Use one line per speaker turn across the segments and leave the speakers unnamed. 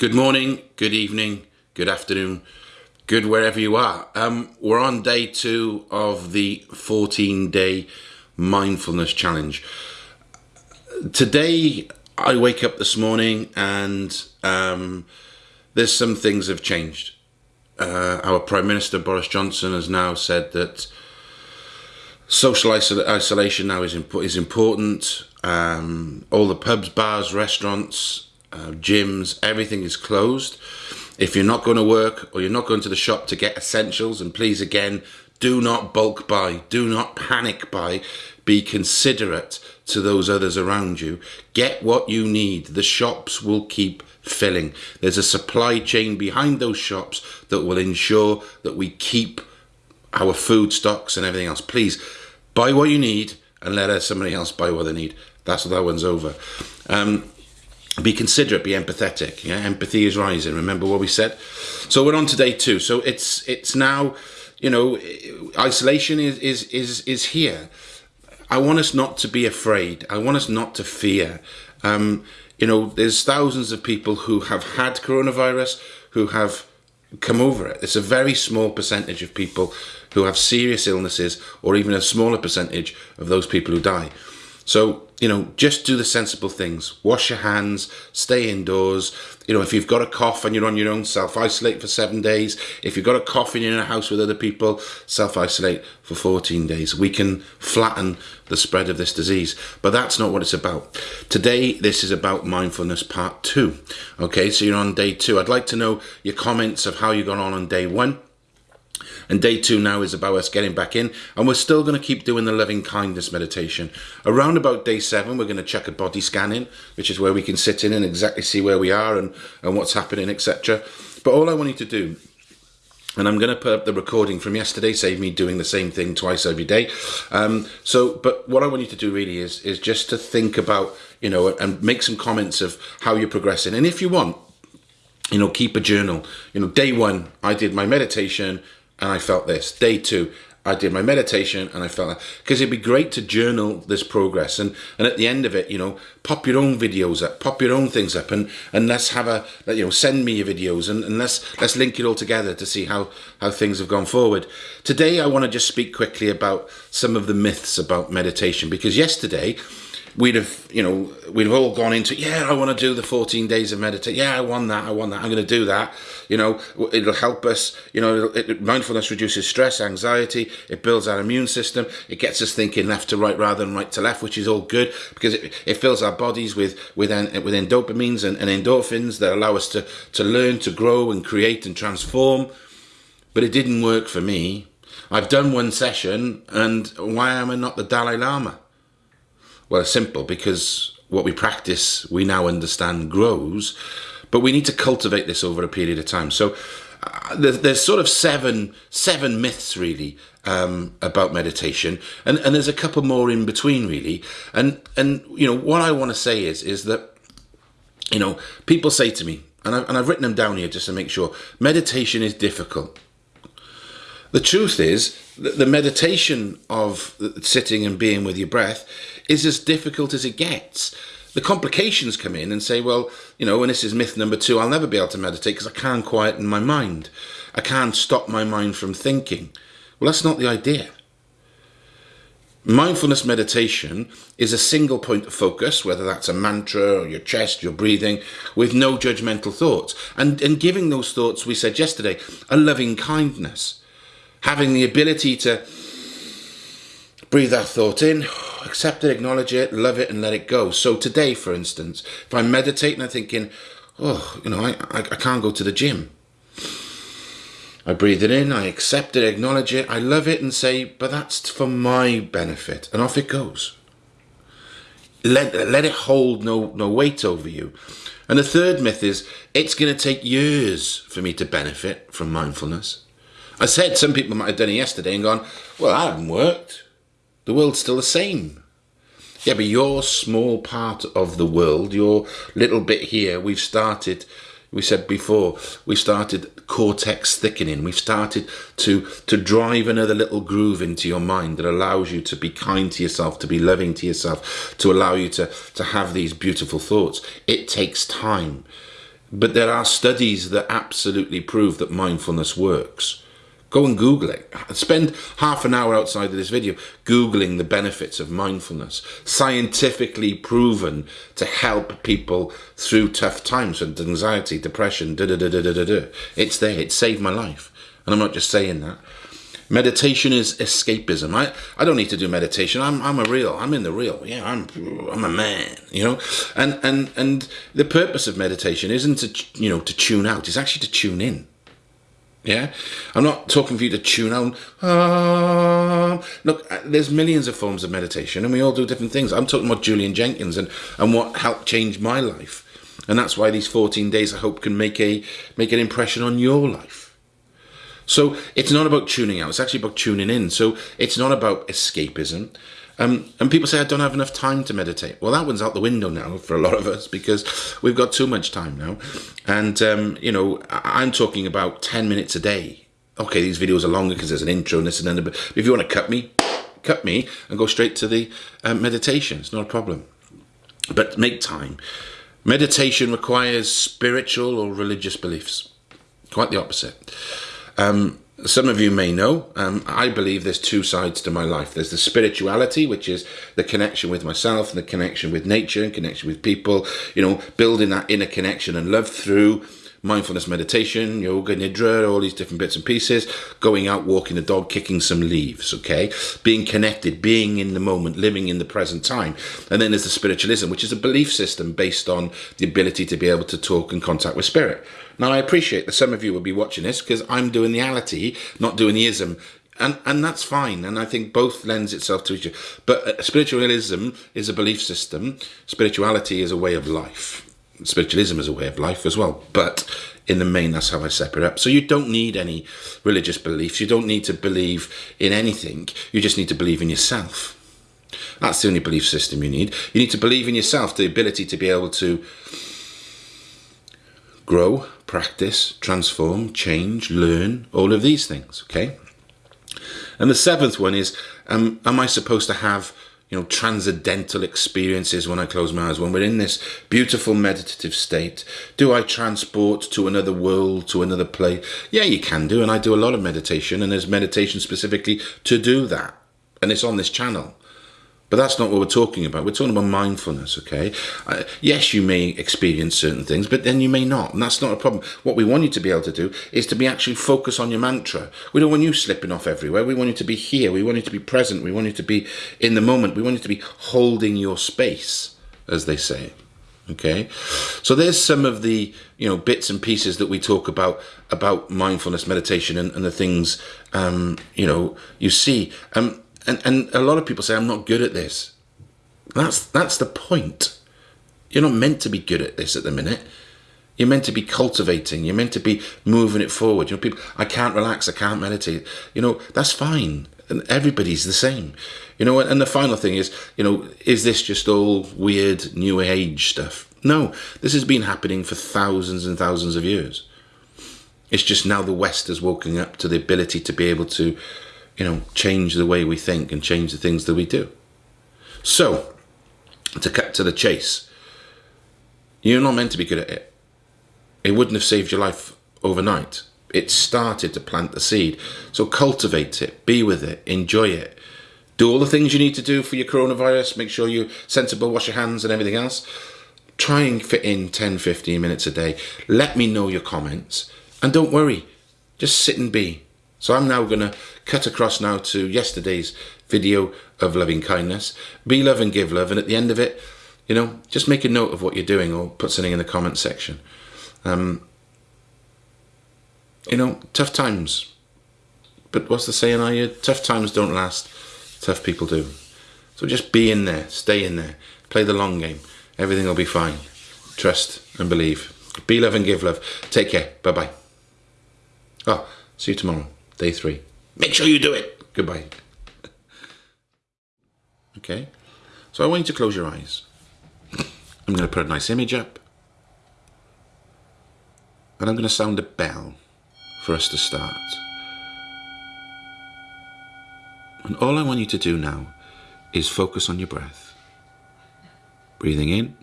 Good morning, good evening, good afternoon, good wherever you are. Um, we're on day two of the 14 day mindfulness challenge. Today, I wake up this morning and um, there's some things have changed. Uh, our Prime Minister Boris Johnson has now said that social isol isolation now is, imp is important. Um, all the pubs, bars, restaurants, uh, gyms, everything is closed. If you're not going to work or you're not going to the shop to get essentials, and please again, do not bulk buy, do not panic buy, be considerate to those others around you. Get what you need. The shops will keep filling. There's a supply chain behind those shops that will ensure that we keep our food stocks and everything else. Please buy what you need and let somebody else buy what they need. That's what that one's over. Um, be considerate, be empathetic. Yeah, empathy is rising. Remember what we said. So we're on to day two. So it's it's now, you know, isolation is is is is here. I want us not to be afraid. I want us not to fear. Um, you know, there's thousands of people who have had coronavirus who have come over it. It's a very small percentage of people who have serious illnesses, or even a smaller percentage of those people who die. So, you know, just do the sensible things. Wash your hands, stay indoors. You know, if you've got a cough and you're on your own, self-isolate for seven days. If you've got a cough and you're in a house with other people, self-isolate for 14 days. We can flatten the spread of this disease, but that's not what it's about. Today, this is about mindfulness part two. Okay, so you're on day two. I'd like to know your comments of how you got on on day one and day two now is about us getting back in. And we're still going to keep doing the loving kindness meditation. Around about day seven, we're going to check a body scan in, which is where we can sit in and exactly see where we are and, and what's happening, etc. But all I want you to do and I'm going to put up the recording from yesterday, save me doing the same thing twice every day. Um, so, but what I want you to do really is is just to think about, you know, and make some comments of how you're progressing. And if you want, you know, keep a journal. You know, day one, I did my meditation and I felt this. Day two, I did my meditation and I felt that. Because it'd be great to journal this progress and, and at the end of it, you know, pop your own videos up, pop your own things up and, and let's have a, you know, send me your videos and, and let's, let's link it all together to see how, how things have gone forward. Today, I want to just speak quickly about some of the myths about meditation because yesterday, we'd have, you know, we'd have all gone into, yeah, I want to do the 14 days of meditation. Yeah, I want that. I want that. I'm going to do that. You know, it'll help us. You know, it, mindfulness reduces stress, anxiety. It builds our immune system. It gets us thinking left to right rather than right to left, which is all good because it, it fills our bodies with with with dopamines and, and endorphins that allow us to to learn, to grow, and create and transform. But it didn't work for me. I've done one session, and why am I not the Dalai Lama? Well, it's simple because what we practice, we now understand grows, but we need to cultivate this over a period of time. So uh, there's, there's, sort of seven seven myths really um, about meditation, and, and there's a couple more in between really. And and you know what I want to say is is that you know people say to me, and, I, and I've written them down here just to make sure meditation is difficult. The truth is that the meditation of sitting and being with your breath is as difficult as it gets. The complications come in and say, well, you know, and this is myth number two, I'll never be able to meditate because I can't quieten my mind. I can't stop my mind from thinking. Well, that's not the idea. Mindfulness meditation is a single point of focus, whether that's a mantra or your chest, your breathing, with no judgmental thoughts. And, and giving those thoughts, we said yesterday, a loving kindness. Having the ability to breathe that thought in, accept it, acknowledge it, love it, and let it go. So today, for instance, if I'm meditating, I'm thinking, oh, you know, I, I, I can't go to the gym. I breathe it in, I accept it, acknowledge it, I love it, and say, but that's for my benefit. And off it goes. Let, let it hold no, no weight over you. And the third myth is it's going to take years for me to benefit from mindfulness. I said some people might have done it yesterday and gone, well, that hasn't worked. The world's still the same. Yeah, but your small part of the world, your little bit here, we've started, we said before, we started cortex thickening. We've started to, to drive another little groove into your mind that allows you to be kind to yourself, to be loving to yourself, to allow you to, to have these beautiful thoughts. It takes time. But there are studies that absolutely prove that mindfulness works. Go and Google it. Spend half an hour outside of this video Googling the benefits of mindfulness. Scientifically proven to help people through tough times and anxiety, depression, da da da da da da. It's there. It saved my life. And I'm not just saying that. Meditation is escapism. I, I don't need to do meditation. I'm, I'm a real, I'm in the real. Yeah, I'm, I'm a man, you know? And, and, and the purpose of meditation isn't to, you know, to tune out. It's actually to tune in. Yeah, I'm not talking for you to tune out. Ah. Look, uh, there's millions of forms of meditation, and we all do different things. I'm talking about Julian Jenkins and and what helped change my life, and that's why these 14 days I hope can make a make an impression on your life. So it's not about tuning out, it's actually about tuning in. So it's not about escapism. Um, and people say, I don't have enough time to meditate. Well, that one's out the window now for a lot of us because we've got too much time now. And, um, you know, I'm talking about 10 minutes a day. Okay, these videos are longer because there's an intro and this and then. But if you want to cut me, cut me and go straight to the um, meditation. It's not a problem. But make time. Meditation requires spiritual or religious beliefs. Quite the opposite. Um, some of you may know, um, I believe there's two sides to my life. There's the spirituality, which is the connection with myself and the connection with nature and connection with people, you know, building that inner connection and love through mindfulness meditation, yoga, nidra, all these different bits and pieces, going out, walking the dog, kicking some leaves, okay? Being connected, being in the moment, living in the present time. And then there's the spiritualism, which is a belief system based on the ability to be able to talk and contact with spirit. Now, I appreciate that some of you will be watching this because I'm doing the ality, not doing the ism. And, and that's fine. And I think both lends itself to each other. But uh, spiritualism is a belief system. Spirituality is a way of life spiritualism is a way of life as well. But in the main, that's how I separate up. So you don't need any religious beliefs. You don't need to believe in anything. You just need to believe in yourself. That's the only belief system you need. You need to believe in yourself, the ability to be able to grow, practice, transform, change, learn, all of these things, okay? And the seventh one is, um, am I supposed to have you know, transcendental experiences when I close my eyes. When we're in this beautiful meditative state, do I transport to another world, to another place? Yeah, you can do. And I do a lot of meditation, and there's meditation specifically to do that. And it's on this channel. But that's not what we're talking about. We're talking about mindfulness, okay? Uh, yes, you may experience certain things, but then you may not. And that's not a problem. What we want you to be able to do is to be actually focus on your mantra. We don't want you slipping off everywhere. We want you to be here. We want you to be present. We want you to be in the moment. We want you to be holding your space, as they say. Okay, so there's some of the you know bits and pieces that we talk about about mindfulness meditation and, and the things um, you know you see. Um, and and a lot of people say I'm not good at this. That's that's the point. You're not meant to be good at this at the minute. You're meant to be cultivating. You're meant to be moving it forward. You know, people, I can't relax. I can't meditate. You know, that's fine. And everybody's the same. You know, and the final thing is, you know, is this just all weird new age stuff? No, this has been happening for thousands and thousands of years. It's just now the West is woken up to the ability to be able to you know, change the way we think and change the things that we do. So, to cut to the chase, you're not meant to be good at it. It wouldn't have saved your life overnight. It started to plant the seed. So cultivate it, be with it, enjoy it. Do all the things you need to do for your coronavirus. Make sure you're sensible, wash your hands and everything else. Try and fit in 10, 15 minutes a day. Let me know your comments. And don't worry, just sit and be. So I'm now going to cut across now to yesterday's video of loving kindness. Be love and give love. And at the end of it, you know, just make a note of what you're doing or put something in the comment section. Um, you know, tough times. But what's the saying, are you? Tough times don't last, tough people do. So just be in there, stay in there, play the long game. Everything will be fine. Trust and believe. Be love and give love. Take care. Bye bye. Oh, see you tomorrow. Day three. Make sure you do it. Goodbye. okay? So I want you to close your eyes. I'm going to put a nice image up. And I'm going to sound a bell for us to start. And all I want you to do now is focus on your breath. Breathing in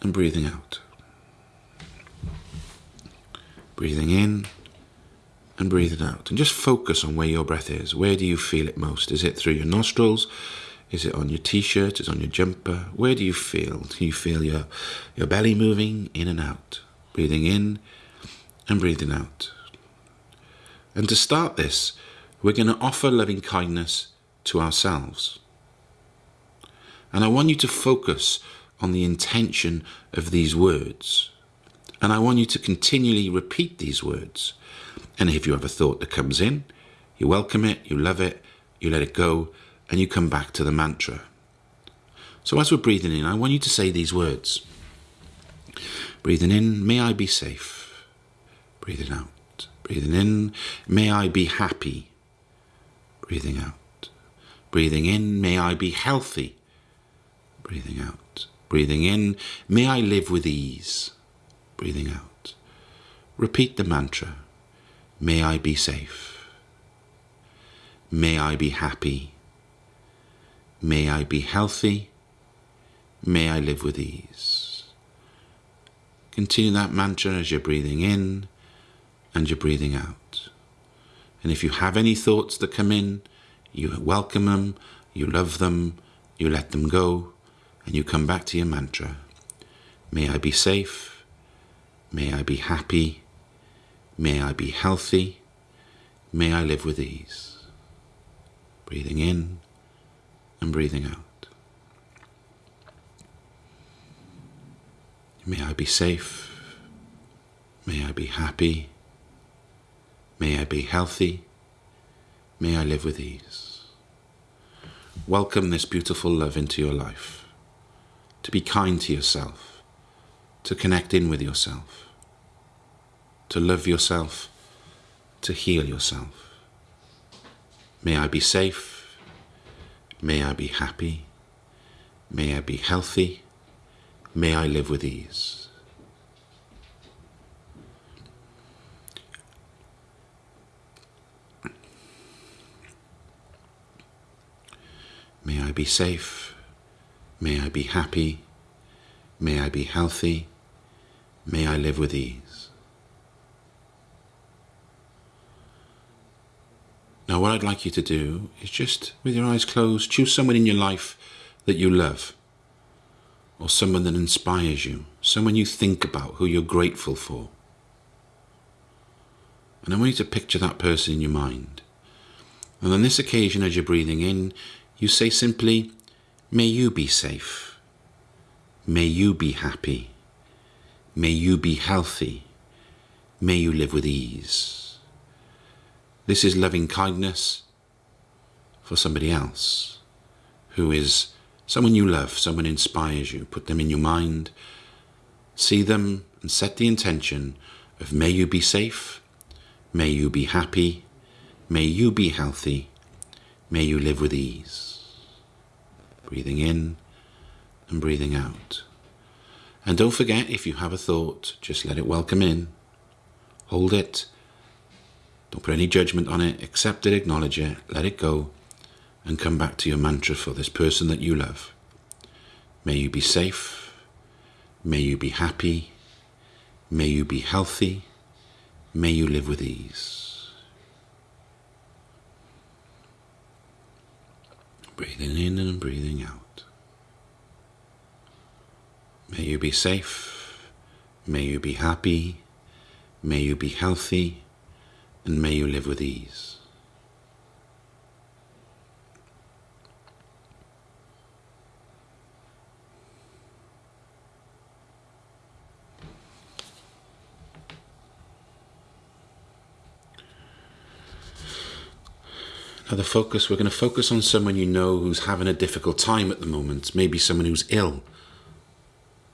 and breathing out. Breathing in and breathing out. And just focus on where your breath is. Where do you feel it most? Is it through your nostrils? Is it on your t-shirt? Is it on your jumper? Where do you feel? Can you feel your, your belly moving in and out? Breathing in and breathing out. And to start this, we're going to offer loving kindness to ourselves. And I want you to focus on the intention of these words. And I want you to continually repeat these words. And if you have a thought that comes in, you welcome it, you love it, you let it go, and you come back to the mantra. So as we're breathing in, I want you to say these words. Breathing in, may I be safe. Breathing out. Breathing in, may I be happy. Breathing out. Breathing in, may I be healthy. Breathing out. Breathing in, may I live with ease. Breathing out. Repeat the mantra. May I be safe. May I be happy. May I be healthy. May I live with ease. Continue that mantra as you're breathing in and you're breathing out. And if you have any thoughts that come in, you welcome them, you love them, you let them go, and you come back to your mantra. May I be safe. May I be happy. May I be healthy. May I live with ease. Breathing in and breathing out. May I be safe. May I be happy. May I be healthy. May I live with ease. Welcome this beautiful love into your life. To be kind to yourself. To connect in with yourself. To love yourself. To heal yourself. May I be safe. May I be happy. May I be healthy. May I live with ease. May I be safe. May I be happy. May I be healthy. May I live with ease. Now, what I'd like you to do is just, with your eyes closed, choose someone in your life that you love, or someone that inspires you, someone you think about, who you're grateful for. And I want you to picture that person in your mind. And on this occasion, as you're breathing in, you say simply, May you be safe. May you be happy. May you be healthy. May you live with ease. This is loving kindness for somebody else who is someone you love, someone inspires you. Put them in your mind, see them, and set the intention of may you be safe, may you be happy, may you be healthy, may you live with ease. Breathing in and breathing out. And don't forget, if you have a thought, just let it welcome in. Hold it. Don't put any judgment on it. Accept it, acknowledge it, let it go, and come back to your mantra for this person that you love. May you be safe. May you be happy. May you be healthy. May you live with ease. Breathing in and breathing out. May you be safe. May you be happy. May you be healthy. And may you live with ease. Now, the focus, we're going to focus on someone you know who's having a difficult time at the moment, maybe someone who's ill,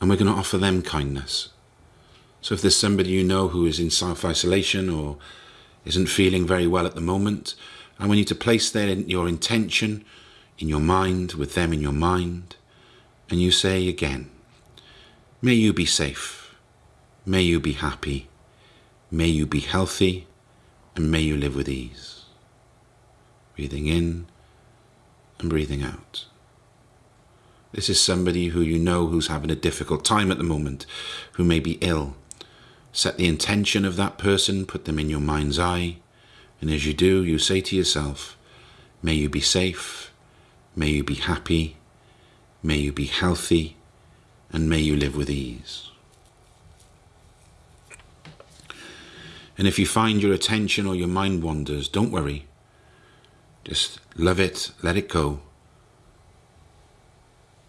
and we're going to offer them kindness. So, if there's somebody you know who is in self isolation or isn't feeling very well at the moment, And we need to place their, your intention in your mind, with them in your mind, and you say again, May you be safe, may you be happy, may you be healthy, and may you live with ease. Breathing in and breathing out. This is somebody who you know who's having a difficult time at the moment, who may be ill. Set the intention of that person, put them in your mind's eye, and as you do, you say to yourself, May you be safe, may you be happy, may you be healthy, and may you live with ease. And if you find your attention or your mind wanders, don't worry. Just love it, let it go,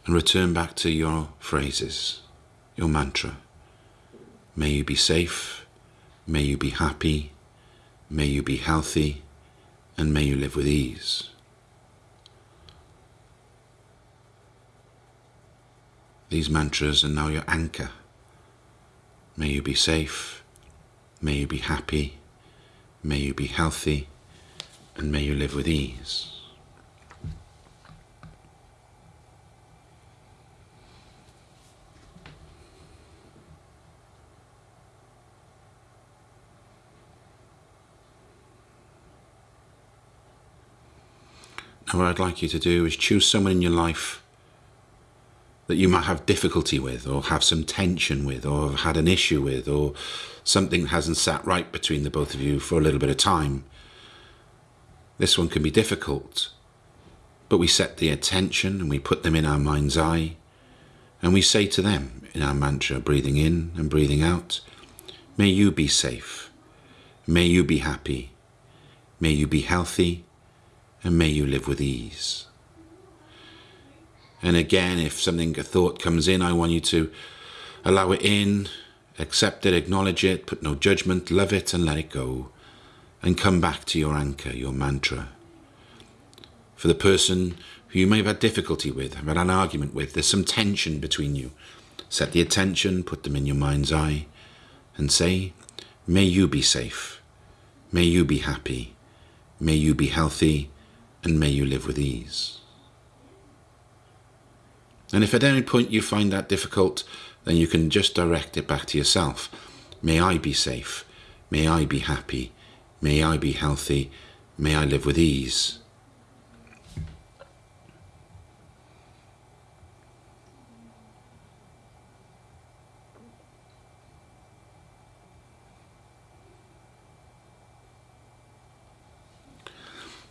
and return back to your phrases, your mantra. May you be safe, may you be happy, may you be healthy, and may you live with ease. These mantras are now your anchor. May you be safe, may you be happy, may you be healthy, and may you live with ease. And what I'd like you to do is choose someone in your life that you might have difficulty with, or have some tension with, or have had an issue with, or something hasn't sat right between the both of you for a little bit of time. This one can be difficult, but we set the attention and we put them in our mind's eye, and we say to them in our mantra, breathing in and breathing out, May you be safe. May you be happy. May you be healthy and may you live with ease. And again, if something, a thought comes in, I want you to allow it in, accept it, acknowledge it, put no judgment, love it and let it go. And come back to your anchor, your mantra. For the person who you may have had difficulty with, have had an argument with, there's some tension between you. Set the attention, put them in your mind's eye, and say, May you be safe. May you be happy. May you be healthy and may you live with ease. And if at any point you find that difficult, then you can just direct it back to yourself. May I be safe. May I be happy. May I be healthy. May I live with ease.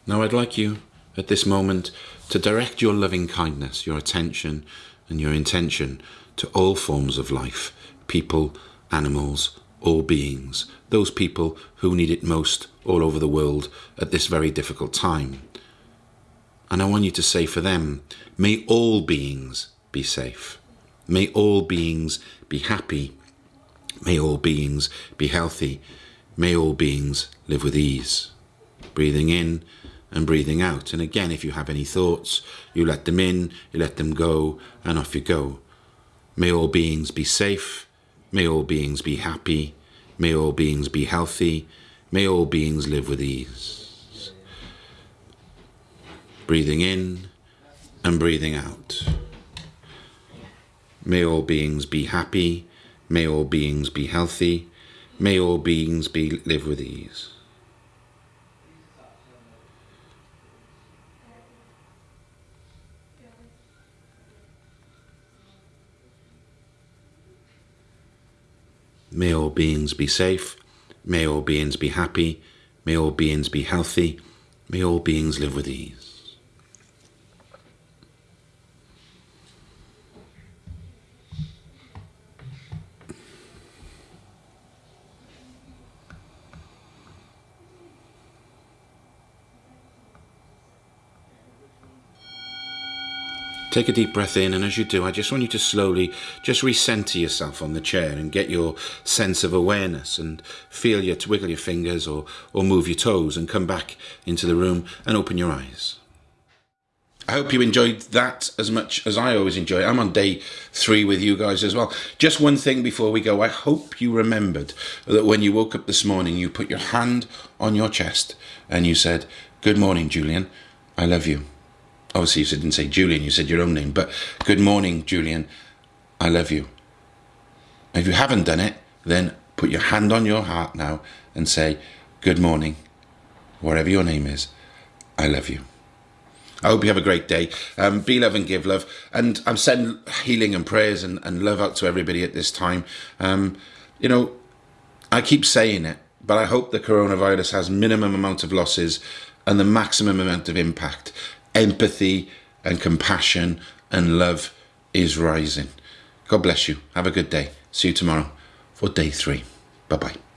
Now I'd like you at this moment to direct your loving kindness, your attention and your intention to all forms of life, people, animals, all beings, those people who need it most all over the world at this very difficult time. And I want you to say for them, may all beings be safe. May all beings be happy. May all beings be healthy. May all beings live with ease. Breathing in and breathing out. And again, if you have any thoughts, you let them in, you let them go, and off you go. May all beings be safe. May all beings be happy. May all beings be healthy. May all beings live with ease. Breathing in and breathing out. May all beings be happy. May all beings be healthy. May all beings be live with ease. May all beings be safe. May all beings be happy. May all beings be healthy. May all beings live with ease. Take a deep breath in, and as you do, I just want you to slowly just recenter yourself on the chair and get your sense of awareness and feel your wiggle your fingers or, or move your toes and come back into the room and open your eyes. I hope you enjoyed that as much as I always enjoy. I'm on day three with you guys as well. Just one thing before we go. I hope you remembered that when you woke up this morning, you put your hand on your chest and you said, Good morning, Julian. I love you obviously you didn't say Julian, you said your own name, but good morning, Julian. I love you. If you haven't done it, then put your hand on your heart now and say, good morning, whatever your name is, I love you. I hope you have a great day. Um, be love and give love. And I'm sending healing and prayers and, and love out to everybody at this time. Um, you know, I keep saying it, but I hope the coronavirus has minimum amount of losses and the maximum amount of impact. Empathy and compassion and love is rising. God bless you. Have a good day. See you tomorrow for day three. Bye bye.